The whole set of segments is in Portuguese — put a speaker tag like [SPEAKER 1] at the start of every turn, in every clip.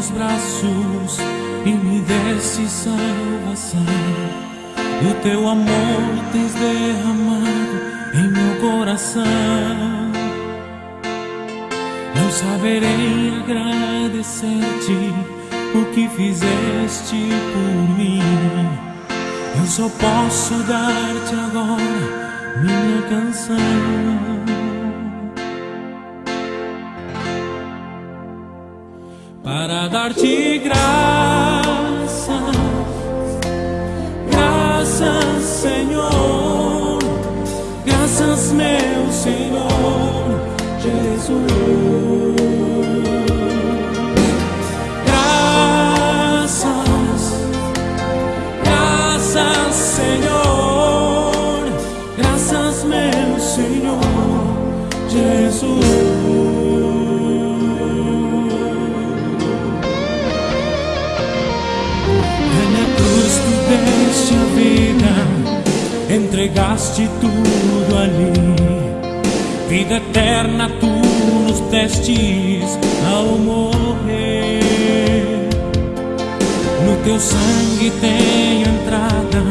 [SPEAKER 1] teus braços e me deste salvação. E o teu amor tens derramado em meu coração. Não saberei agradecer-te o que fizeste por mim. Eu só posso dar-te agora minha canção. Para dar-te graças, graças, Senhor, graças, meu Senhor Jesus. Graças, graças, Senhor, graças, meu Senhor Jesus. Vida, entregaste tudo ali. Vida eterna tu nos destes ao morrer. No teu sangue tenho entrada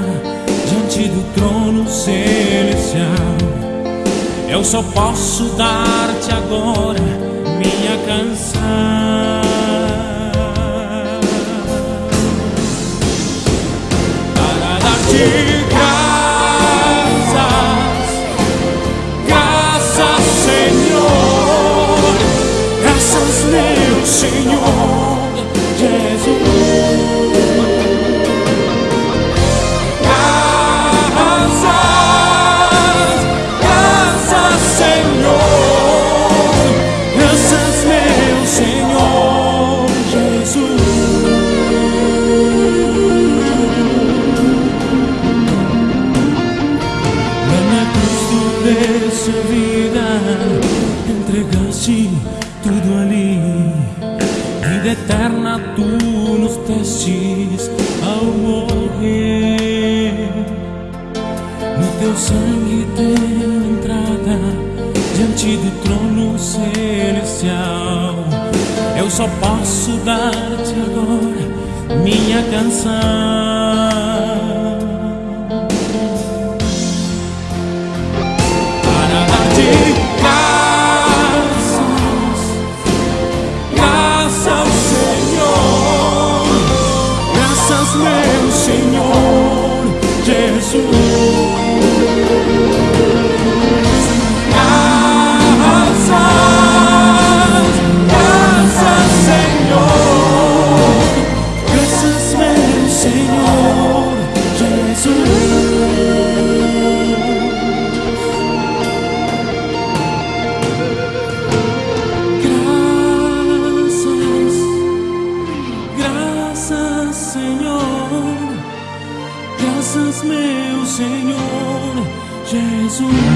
[SPEAKER 1] diante do trono celestial. Eu só posso dar-te agora minha canção. You. Eterna tu nos testes ao morrer. No teu sangue tem entrada diante do trono celestial. Eu só posso dar-te agora minha canção meu Senhor Jesus. Senhor Jesus.